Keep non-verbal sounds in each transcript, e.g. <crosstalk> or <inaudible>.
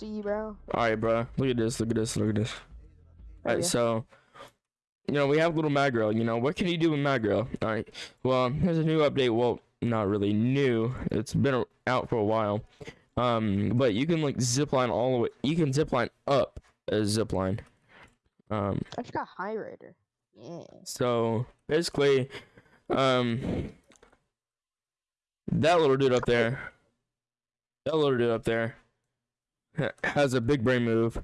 see you, bro. All right, bro. Look at this. Look at this. Look at this. All right, Okay. so you know we have little Magro. You know what can you do with Magro? All right. Well, there's a new update. Well, not really new. It's been out for a while. Um, but you can like zipline all the way. You can zipline up a zipline. Um, I just got high rider. Yeah. so basically, um, that little dude up there, that little dude up there, <laughs> has a big brain move.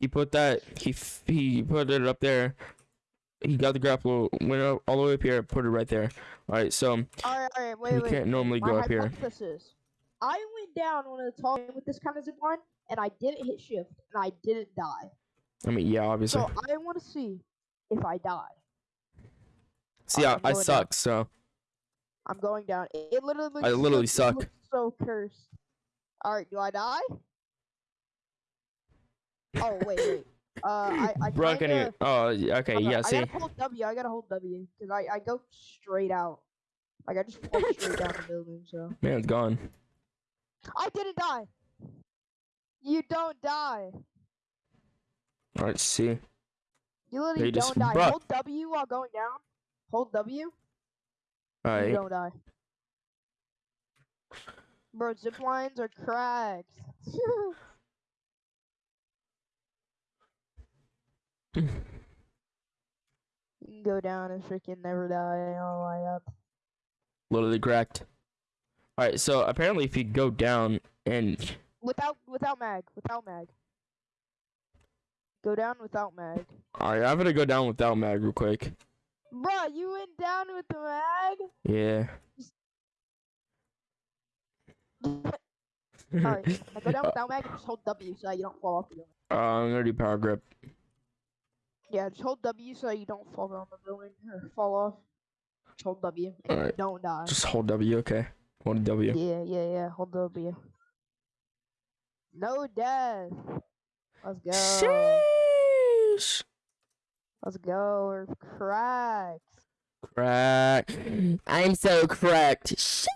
He put that he f- he put it up there. He got the grapple, went up, all the way up here, put it right there. All right, so All right, all right, wait, you wait. can't normally My go up here. I went down of the tall with this kind of zip line, and I didn't hit shift, and I didn't die. I mean, yeah, obviously. So I want to see if I die. See, I, I going down. suck. So I'm going down. It, it literally looks I literally so, suck. so cursed. All right, do I die? Oh wait, wait. Uh, I, I bro, can you? Oh, okay, yeah. I See, gotta hold W. I gotta hold W because I, I go straight out. Like I just fall <laughs> straight down the building. So man, it's gone. I didn't die. You don't die. All right, see. You literally you don't die. bruh. Hold W while going down. Hold W. All You don't die. Bro, zip lines are cracked. <laughs> you can go down and freaking never die. Oh my up. Literally cracked. All right, so apparently, if you go down and Without without mag. Without mag. Go down without mag. all right, I'm gonna go down without mag real quick. Bruh, you went down with the mag? Yeah. Alright, go down <laughs> without mag and just hold W so that you don't fall off the building. Uh, I'm gonna do power grip. Yeah, just hold W so you don't fall down the building or fall off. Just hold W. Alright. Don't die. Just hold W, okay? Hold W. Yeah, yeah, yeah. Hold W. No death. Let's go. Sheesh. Let's go. We're cracked. Crack. I'm so cracked. Sheesh.